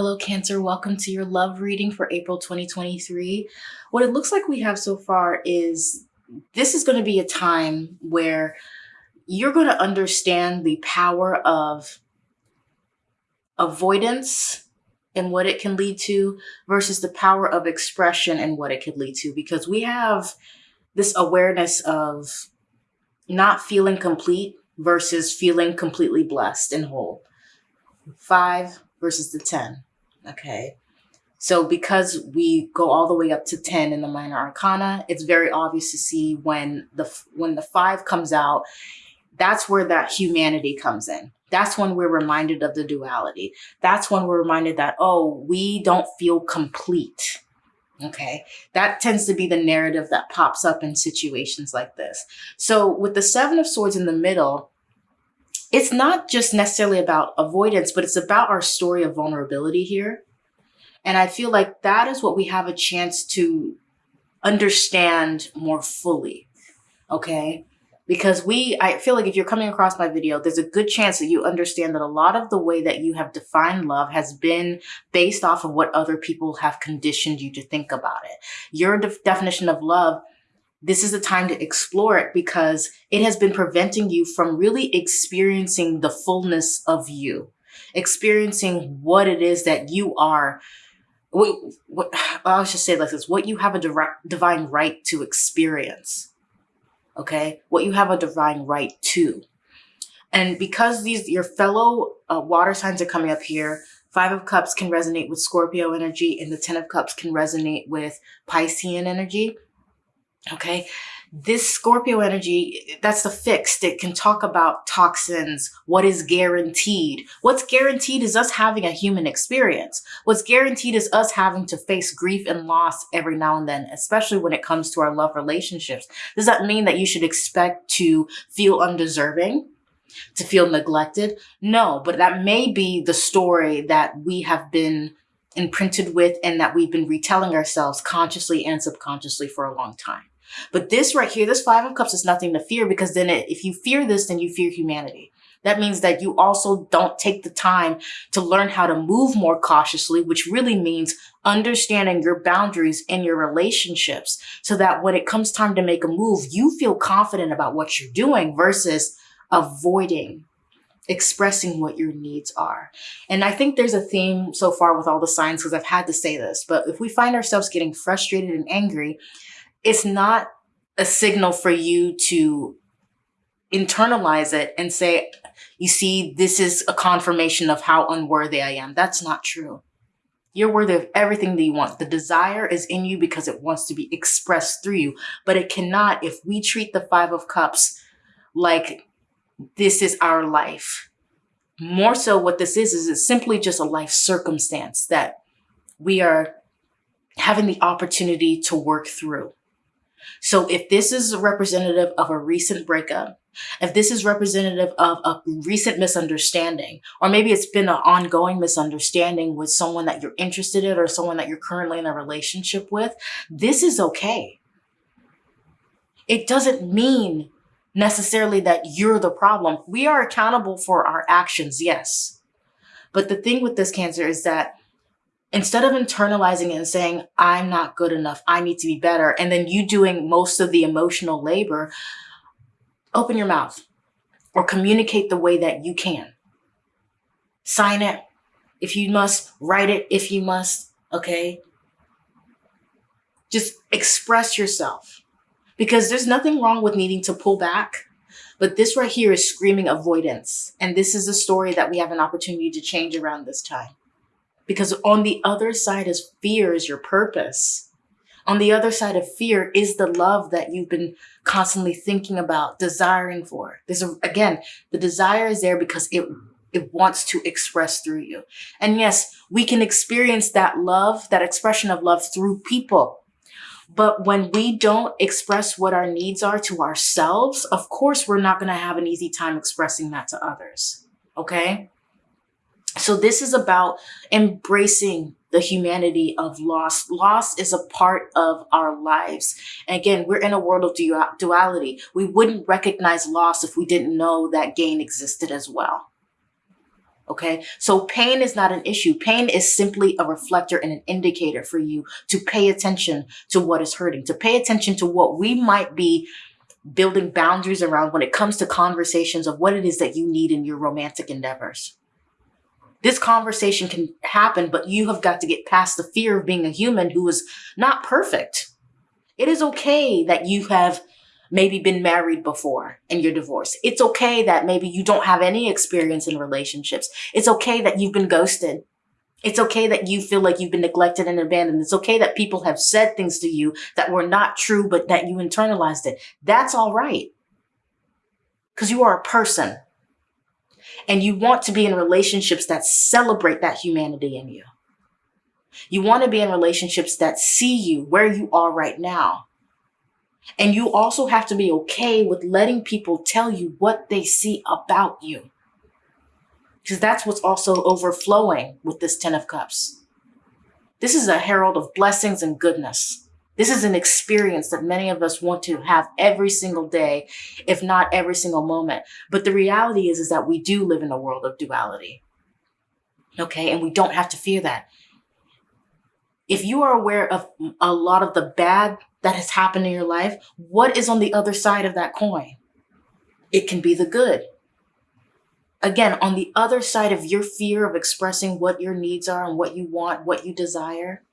Hello, Cancer. Welcome to your love reading for April 2023. What it looks like we have so far is this is going to be a time where you're going to understand the power of avoidance and what it can lead to versus the power of expression and what it could lead to. Because we have this awareness of not feeling complete versus feeling completely blessed and whole. Five versus the 10. Okay. So because we go all the way up to 10 in the minor arcana, it's very obvious to see when the when the 5 comes out, that's where that humanity comes in. That's when we're reminded of the duality. That's when we're reminded that oh, we don't feel complete. Okay. That tends to be the narrative that pops up in situations like this. So with the 7 of swords in the middle, it's not just necessarily about avoidance, but it's about our story of vulnerability here and I feel like that is what we have a chance to understand more fully. Okay. Because we, I feel like if you're coming across my video, there's a good chance that you understand that a lot of the way that you have defined love has been based off of what other people have conditioned you to think about it. Your de definition of love this is the time to explore it because it has been preventing you from really experiencing the fullness of you, experiencing what it is that you are what, what I should say like this, what you have a divine right to experience. Okay. What you have a divine right to. And because these, your fellow uh, water signs are coming up here, Five of Cups can resonate with Scorpio energy and the Ten of Cups can resonate with Piscean energy. Okay this Scorpio energy, that's the fixed. It can talk about toxins, what is guaranteed. What's guaranteed is us having a human experience. What's guaranteed is us having to face grief and loss every now and then, especially when it comes to our love relationships. Does that mean that you should expect to feel undeserving? To feel neglected? No, but that may be the story that we have been imprinted with and that we've been retelling ourselves consciously and subconsciously for a long time. But this right here, this five of cups is nothing to fear because then it, if you fear this, then you fear humanity. That means that you also don't take the time to learn how to move more cautiously, which really means understanding your boundaries in your relationships so that when it comes time to make a move, you feel confident about what you're doing versus avoiding expressing what your needs are. And I think there's a theme so far with all the signs because I've had to say this, but if we find ourselves getting frustrated and angry, it's not a signal for you to internalize it and say, you see, this is a confirmation of how unworthy I am. That's not true. You're worthy of everything that you want. The desire is in you because it wants to be expressed through you, but it cannot if we treat the five of cups like this is our life. More so what this is, is it's simply just a life circumstance that we are having the opportunity to work through. So if this is representative of a recent breakup, if this is representative of a recent misunderstanding, or maybe it's been an ongoing misunderstanding with someone that you're interested in or someone that you're currently in a relationship with, this is okay. It doesn't mean necessarily that you're the problem. We are accountable for our actions, yes. But the thing with this cancer is that instead of internalizing it and saying, I'm not good enough, I need to be better, and then you doing most of the emotional labor, open your mouth or communicate the way that you can. Sign it if you must, write it if you must, okay? Just express yourself because there's nothing wrong with needing to pull back. But this right here is screaming avoidance. And this is a story that we have an opportunity to change around this time. Because on the other side of fear is your purpose. On the other side of fear is the love that you've been constantly thinking about, desiring for. There's a, again, the desire is there because it it wants to express through you. And yes, we can experience that love, that expression of love through people. But when we don't express what our needs are to ourselves, of course, we're not going to have an easy time expressing that to others. Okay. So this is about embracing the humanity of loss. Loss is a part of our lives. And again, we're in a world of duality. We wouldn't recognize loss if we didn't know that gain existed as well. Okay. So pain is not an issue. Pain is simply a reflector and an indicator for you to pay attention to what is hurting, to pay attention to what we might be building boundaries around when it comes to conversations of what it is that you need in your romantic endeavors. This conversation can happen, but you have got to get past the fear of being a human who is not perfect. It is okay that you have maybe been married before and you're divorced. It's okay that maybe you don't have any experience in relationships. It's okay that you've been ghosted. It's okay that you feel like you've been neglected and abandoned. It's okay that people have said things to you that were not true, but that you internalized it. That's all right. Because you are a person. And you want to be in relationships that celebrate that humanity in you. You want to be in relationships that see you where you are right now and you also have to be okay with letting people tell you what they see about you. Because that's what's also overflowing with this Ten of Cups. This is a herald of blessings and goodness. This is an experience that many of us want to have every single day, if not every single moment. But the reality is, is that we do live in a world of duality. Okay. And we don't have to fear that. If you are aware of a lot of the bad that has happened in your life, what is on the other side of that coin? It can be the good. Again, on the other side of your fear of expressing what your needs are and what you want, what you desire,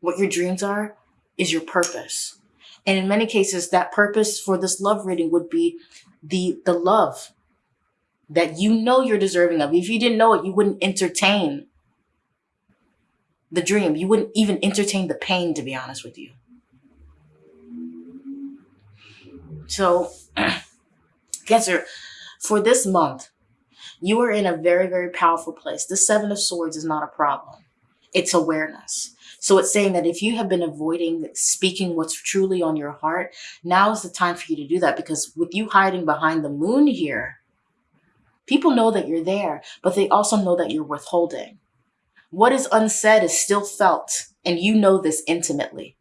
what your dreams are, is your purpose. And in many cases, that purpose for this love reading would be the, the love that you know you're deserving of. If you didn't know it, you wouldn't entertain the dream. You wouldn't even entertain the pain, to be honest with you. So, Cancer, for this month, you are in a very, very powerful place. The Seven of Swords is not a problem. It's awareness. So it's saying that if you have been avoiding speaking what's truly on your heart, now is the time for you to do that because with you hiding behind the moon here, people know that you're there, but they also know that you're withholding. What is unsaid is still felt, and you know this intimately.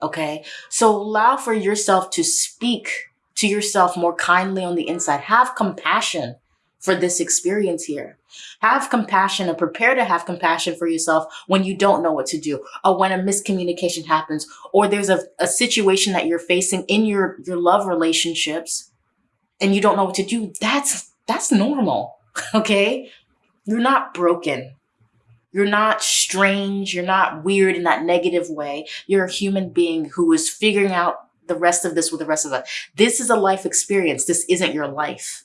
Okay. So allow for yourself to speak to yourself more kindly on the inside. Have compassion for this experience here. Have compassion and prepare to have compassion for yourself when you don't know what to do or when a miscommunication happens or there's a, a situation that you're facing in your, your love relationships and you don't know what to do. That's, that's normal. Okay. You're not broken. You're not strange. You're not weird in that negative way. You're a human being who is figuring out the rest of this with the rest of us. This is a life experience. This isn't your life.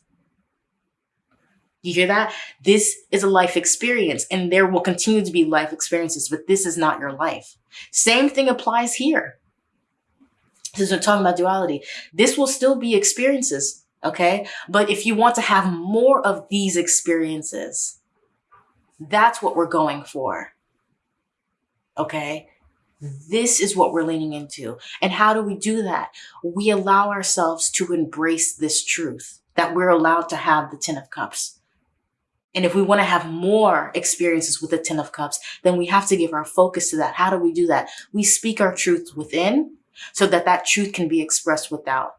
You hear that? This is a life experience and there will continue to be life experiences, but this is not your life. Same thing applies here. Since we're talking about duality, this will still be experiences. Okay. But if you want to have more of these experiences, that's what we're going for. Okay. This is what we're leaning into. And how do we do that? We allow ourselves to embrace this truth that we're allowed to have the Ten of Cups. And if we want to have more experiences with the Ten of Cups, then we have to give our focus to that. How do we do that? We speak our truth within so that that truth can be expressed without.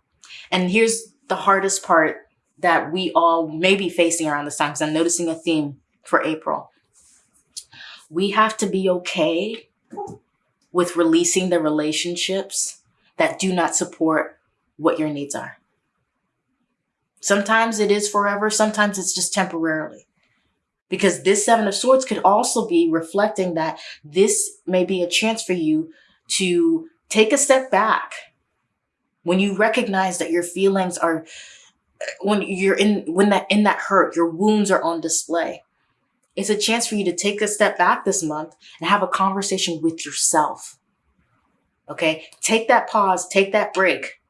And here's the hardest part that we all may be facing around this time because I'm noticing a theme for April. We have to be okay with releasing the relationships that do not support what your needs are. Sometimes it is forever, sometimes it's just temporarily. Because this Seven of Swords could also be reflecting that this may be a chance for you to take a step back when you recognize that your feelings are when you're in when that in that hurt your wounds are on display it's a chance for you to take a step back this month and have a conversation with yourself. Okay. Take that pause, take that break,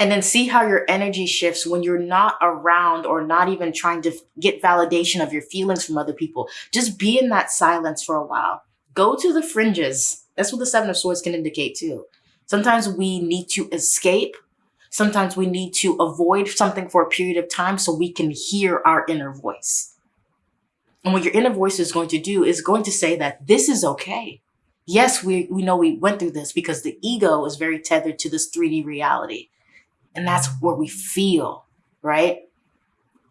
and then see how your energy shifts when you're not around or not even trying to get validation of your feelings from other people. Just be in that silence for a while. Go to the fringes. That's what the Seven of Swords can indicate too. Sometimes we need to escape. Sometimes we need to avoid something for a period of time so we can hear our inner voice. And what your inner voice is going to do is going to say that this is okay. Yes, we, we know we went through this because the ego is very tethered to this 3D reality. And that's where we feel, right?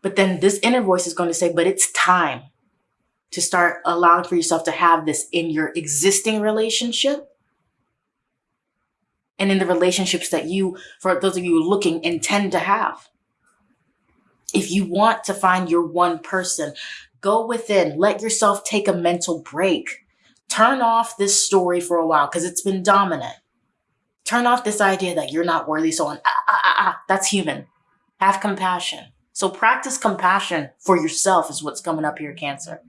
But then this inner voice is going to say, but it's time to start allowing for yourself to have this in your existing relationship and in the relationships that you, for those of you looking, intend to have. If you want to find your one person, go within, let yourself take a mental break. Turn off this story for a while because it's been dominant. Turn off this idea that you're not worthy, so on. Ah. That's human. Have compassion. So practice compassion for yourself is what's coming up here, Cancer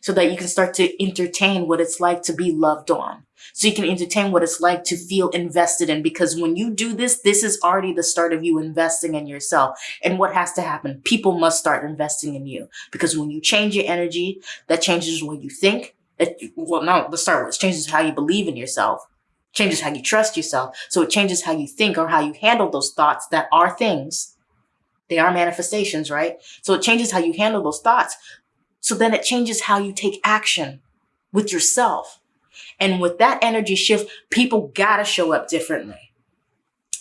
so that you can start to entertain what it's like to be loved on. So you can entertain what it's like to feel invested in because when you do this, this is already the start of you investing in yourself. And what has to happen? People must start investing in you because when you change your energy, that changes what you think. It, well, no, let's start with it changes how you believe in yourself, changes how you trust yourself. So it changes how you think or how you handle those thoughts that are things. They are manifestations, right? So it changes how you handle those thoughts. So then it changes how you take action with yourself. And with that energy shift, people gotta show up differently.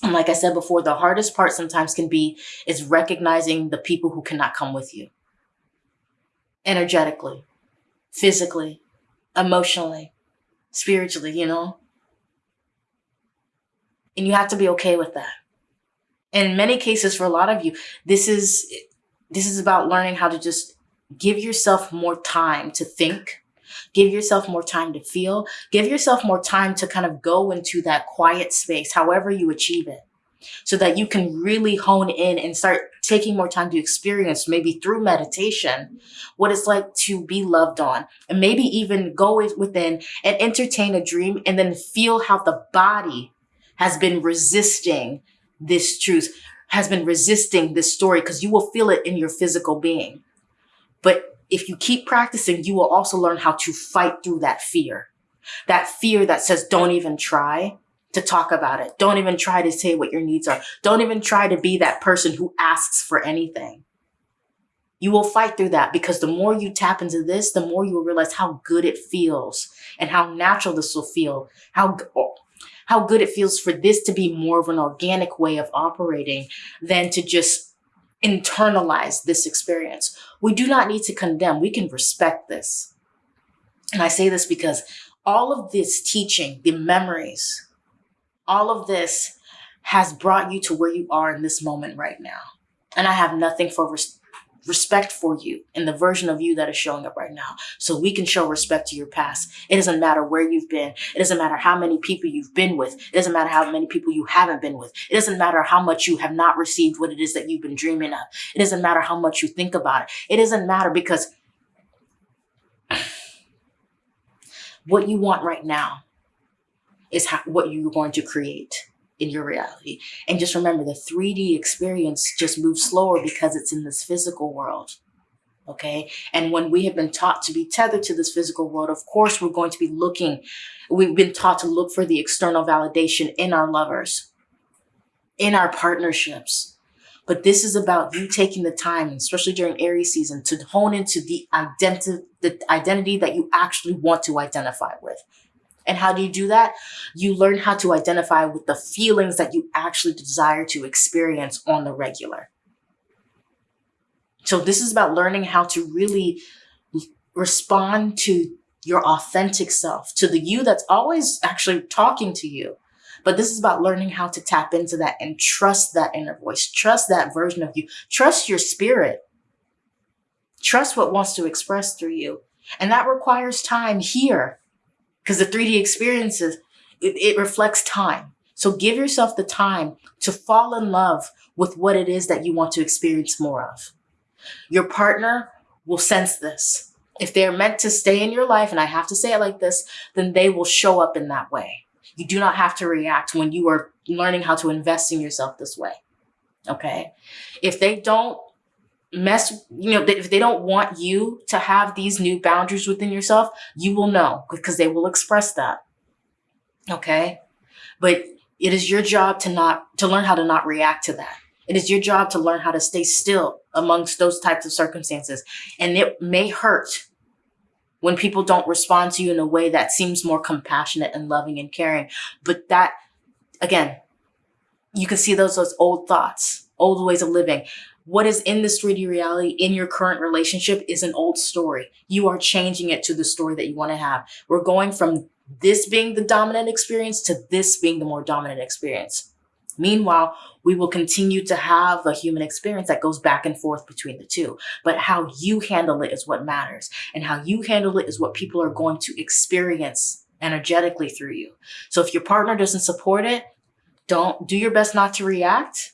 And like I said before, the hardest part sometimes can be is recognizing the people who cannot come with you. Energetically, physically, emotionally, spiritually, you know? And you have to be okay with that. In many cases, for a lot of you, this is this is about learning how to just give yourself more time to think give yourself more time to feel give yourself more time to kind of go into that quiet space however you achieve it so that you can really hone in and start taking more time to experience maybe through meditation what it's like to be loved on and maybe even go within and entertain a dream and then feel how the body has been resisting this truth has been resisting this story because you will feel it in your physical being but if you keep practicing, you will also learn how to fight through that fear. That fear that says, don't even try to talk about it. Don't even try to say what your needs are. Don't even try to be that person who asks for anything. You will fight through that because the more you tap into this, the more you will realize how good it feels and how natural this will feel. How, how good it feels for this to be more of an organic way of operating than to just internalize this experience. We do not need to condemn. We can respect this. And I say this because all of this teaching, the memories, all of this has brought you to where you are in this moment right now. And I have nothing for respect for you and the version of you that is showing up right now. So we can show respect to your past. It doesn't matter where you've been. It doesn't matter how many people you've been with. It doesn't matter how many people you haven't been with. It doesn't matter how much you have not received what it is that you've been dreaming of. It doesn't matter how much you think about it. It doesn't matter because what you want right now is how, what you're going to create in your reality. And just remember the 3D experience just moves slower because it's in this physical world. Okay. And when we have been taught to be tethered to this physical world, of course, we're going to be looking, we've been taught to look for the external validation in our lovers, in our partnerships. But this is about you taking the time, especially during Aries season, to hone into the identity, the identity that you actually want to identify with. And how do you do that? You learn how to identify with the feelings that you actually desire to experience on the regular. So this is about learning how to really respond to your authentic self, to the you that's always actually talking to you. But this is about learning how to tap into that and trust that inner voice, trust that version of you, trust your spirit, trust what wants to express through you. And that requires time here because the 3D experiences, it, it reflects time. So give yourself the time to fall in love with what it is that you want to experience more of. Your partner will sense this. If they're meant to stay in your life, and I have to say it like this, then they will show up in that way. You do not have to react when you are learning how to invest in yourself this way. Okay. If they don't mess, you know, if they don't want you to have these new boundaries within yourself, you will know because they will express that. Okay. But it is your job to not, to learn how to not react to that It is your job to learn how to stay still amongst those types of circumstances. And it may hurt when people don't respond to you in a way that seems more compassionate and loving and caring. But that, again, you can see those those old thoughts, old ways of living. What is in this 3D reality in your current relationship is an old story. You are changing it to the story that you want to have. We're going from this being the dominant experience to this being the more dominant experience. Meanwhile, we will continue to have a human experience that goes back and forth between the two. But how you handle it is what matters. And how you handle it is what people are going to experience energetically through you. So if your partner doesn't support it, don't do your best not to react.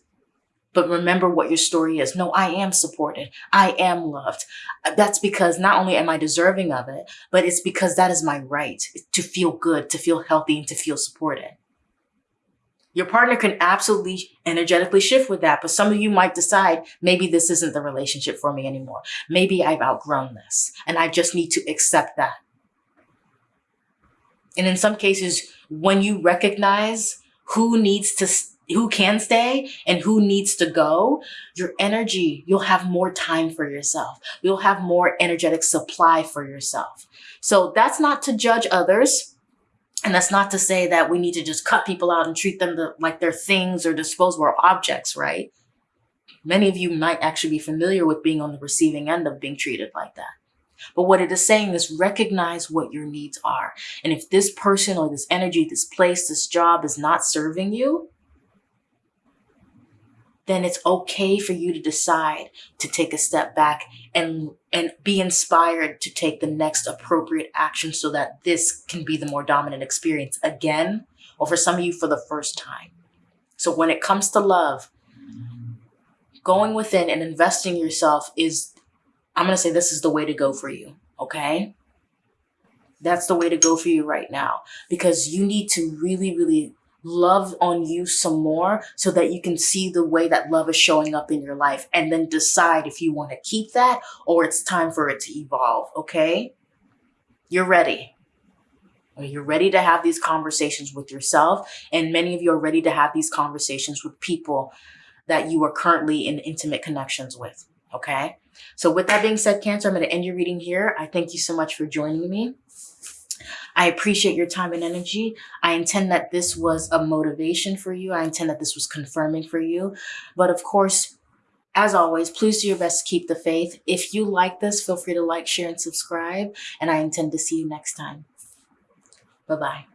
But remember what your story is. No, I am supported. I am loved. That's because not only am I deserving of it, but it's because that is my right to feel good, to feel healthy, and to feel supported. Your partner can absolutely energetically shift with that, but some of you might decide maybe this isn't the relationship for me anymore. Maybe I've outgrown this and I just need to accept that. And in some cases, when you recognize who needs to, who can stay and who needs to go, your energy, you'll have more time for yourself. You'll have more energetic supply for yourself. So that's not to judge others and that's not to say that we need to just cut people out and treat them like they're things or disposable objects, right? Many of you might actually be familiar with being on the receiving end of being treated like that. But what it is saying is recognize what your needs are. And if this person or this energy, this place, this job is not serving you, then it's okay for you to decide to take a step back and and be inspired to take the next appropriate action so that this can be the more dominant experience again or for some of you for the first time. So when it comes to love, going within and investing yourself is I'm going to say this is the way to go for you, okay? That's the way to go for you right now because you need to really really love on you some more so that you can see the way that love is showing up in your life and then decide if you want to keep that or it's time for it to evolve. Okay. You're ready. You're ready to have these conversations with yourself. And many of you are ready to have these conversations with people that you are currently in intimate connections with. Okay. So with that being said, Cancer, I'm going to end your reading here. I thank you so much for joining me. I appreciate your time and energy. I intend that this was a motivation for you. I intend that this was confirming for you. But of course, as always, please do your best to keep the faith. If you like this, feel free to like, share, and subscribe. And I intend to see you next time. Bye-bye.